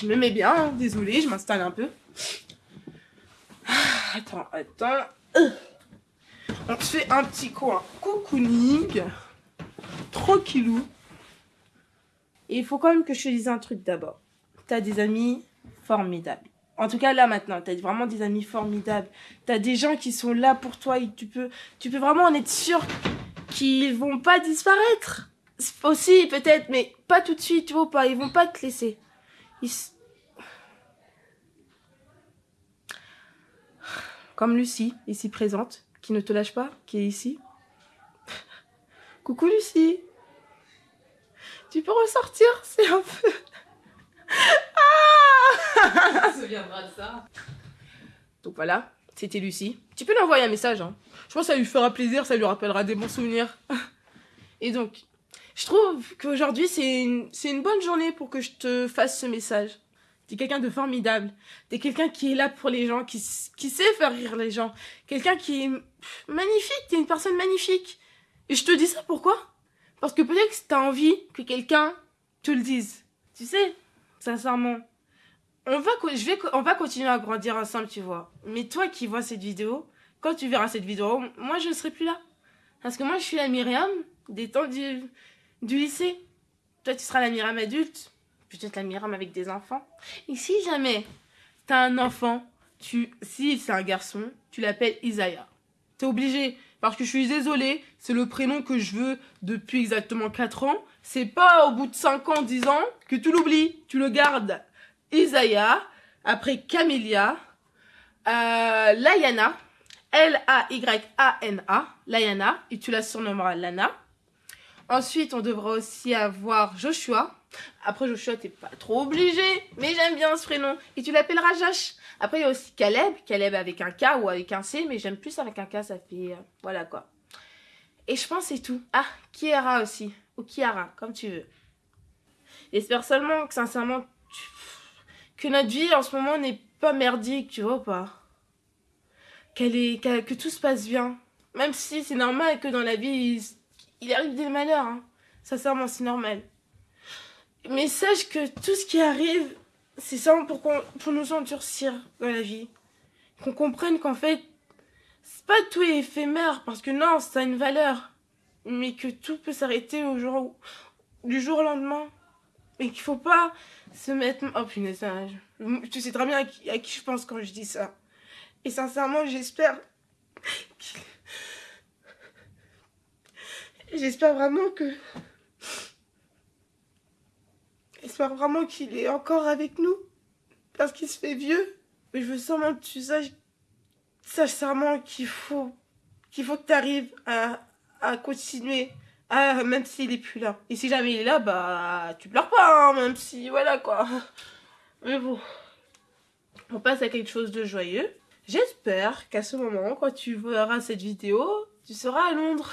je me mets bien, hein. désolée, je m'installe un peu. Ah, attends, attends. Euh. On se fait un petit coin cocooning. Tranquillou. Et il faut quand même que je te dise un truc d'abord. T'as des amis formidables. En tout cas, là, maintenant, t'as vraiment des amis formidables. T'as des gens qui sont là pour toi et tu peux, tu peux vraiment en être sûr qu'ils vont pas disparaître. Aussi, peut-être, mais pas tout de suite, tu vois pas. Ils vont pas te laisser. Comme Lucie, ici présente, qui ne te lâche pas, qui est ici. Coucou Lucie. Tu peux ressortir, c'est un peu... ah se souviendra de ça. Donc voilà, c'était Lucie. Tu peux lui envoyer un message. Hein. Je pense que ça lui fera plaisir, ça lui rappellera des bons souvenirs. Et donc, je trouve qu'aujourd'hui, c'est une, une bonne journée pour que je te fasse ce message. T'es quelqu'un de formidable. T'es quelqu'un qui est là pour les gens, qui, qui sait faire rire les gens. Quelqu'un qui est magnifique. T'es une personne magnifique. Et je te dis ça pourquoi? Parce que peut-être que t'as envie que quelqu'un te le dise. Tu sais, sincèrement. On va, je vais, on va continuer à grandir ensemble, tu vois. Mais toi qui vois cette vidéo, quand tu verras cette vidéo, moi je ne serai plus là. Parce que moi je suis la Myriam des temps du, du lycée. Toi, tu seras la Myriam adulte. Peut-être la Myriam avec des enfants. Et si jamais t'as un enfant, tu, si c'est un garçon, tu l'appelles Isaiah. T'es obligé. Parce que je suis désolée, c'est le prénom que je veux depuis exactement 4 ans. C'est pas au bout de 5 ans, 10 ans que tu l'oublies. Tu le gardes. Isaiah, après Camélia, euh, Layana, L-A-Y-A-N-A, Layana, et tu la surnommeras Lana. Ensuite, on devra aussi avoir Joshua. Après Joshua, t'es pas trop obligé, mais j'aime bien ce prénom. Et tu l'appelleras Josh. Après, il y a aussi Caleb. Caleb avec un K ou avec un C, mais j'aime plus avec un K, ça fait... Euh, voilà quoi. Et je pense c'est tout. Ah, Kiara aussi. Ou Kiara, comme tu veux. J'espère seulement que, sincèrement, que notre vie en ce moment n'est pas merdique, tu vois pas? Qu'elle est... que tout se passe bien. Même si c'est normal que dans la vie, il arrive des malheurs. Hein. Sincèrement, c'est normal. Mais sache que tout ce qui arrive, c'est ça pour, pour nous endurcir dans la vie. Qu'on comprenne qu'en fait, c'est pas tout éphémère, parce que non, ça a une valeur. Mais que tout peut s'arrêter au jour, du jour au lendemain. Et qu'il faut pas se mettre... Oh punaise, tu sais très bien à qui, je pense quand je dis ça. Et sincèrement, j'espère J'espère vraiment que... J'espère vraiment qu'il est encore avec nous. Parce qu'il se fait vieux. Mais je veux seulement que tu saches... Sache seulement qu'il faut... Qu'il faut que tu arrives à, à continuer. À, même s'il est plus là. Et si jamais il est là, bah... Tu pleures pas, hein, même si... Voilà, quoi. Mais bon. On passe à quelque chose de joyeux. J'espère qu'à ce moment, quand tu verras cette vidéo, tu seras à Londres.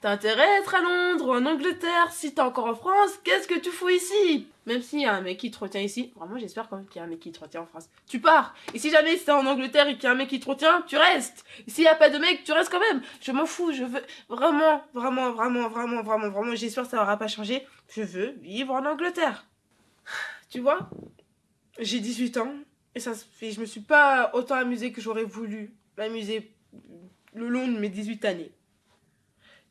T'as intérêt à être à Londres ou en Angleterre. Si t'es encore en France, qu'est-ce que tu fous ici? Même s'il y a un mec qui te retient ici, vraiment j'espère quand même qu'il y a un mec qui te retient en France. Tu pars. Et si jamais c'est en Angleterre et qu'il y a un mec qui te retient, tu restes. Et s'il n'y a pas de mec, tu restes quand même. Je m'en fous, je veux vraiment, vraiment, vraiment, vraiment, vraiment, vraiment, j'espère que ça n'aura pas changé. Je veux vivre en Angleterre. Tu vois? J'ai 18 ans et ça fait, je me suis pas autant amusée que j'aurais voulu m'amuser le long de mes 18 années.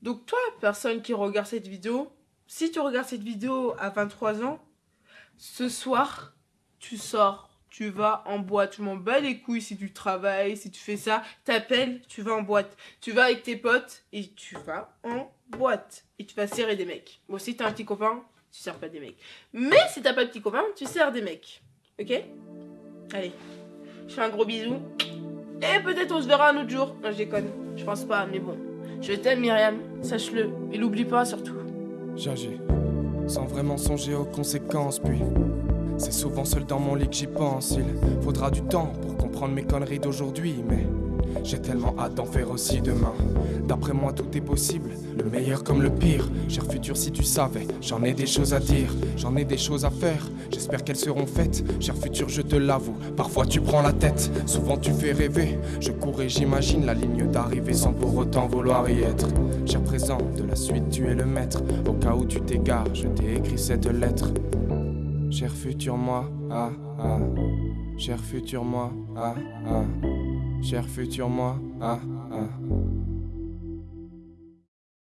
Donc toi, personne qui regarde cette vidéo, si tu regardes cette vidéo à 23 ans, ce soir, tu sors, tu vas en boîte. Je m'en bats les couilles si tu travailles, si tu fais ça. T'appelles, tu vas en boîte. Tu vas avec tes potes et tu vas en boîte. Et tu vas serrer des mecs. Bon, si t'as un petit copain, tu sers pas des mecs. Mais si t'as pas de petit copain, tu sers des mecs. Ok? Allez, je fais un gros bisou. Et peut-être on se verra un autre jour. Non, je déconne. Je pense pas, mais bon. Je t'aime Myriam, sache-le, et l'oublie pas surtout. J'agis, sans vraiment songer aux conséquences, puis c'est souvent seul dans mon lit que j'y pense. Il faudra du temps pour comprendre mes conneries d'aujourd'hui, mais j'ai tellement hâte d'en faire aussi demain. D'après moi, tout est possible, le meilleur comme le pire. Cher futur, si tu savais, j'en ai des choses à dire, j'en ai des choses à faire. J'espère qu'elles seront faites. Cher futur, je te l'avoue, parfois tu prends la tête, souvent tu fais rêver. Je cours et j'imagine la ligne d'arrivée sans pour autant vouloir y être. Cher présent, de la suite, tu es le maître. Au cas où tu t'égares, je t'ai écrit cette lettre. Cher futur moi, ah ah. Cher futur moi, ah ah. Cher futur moi, ah ah.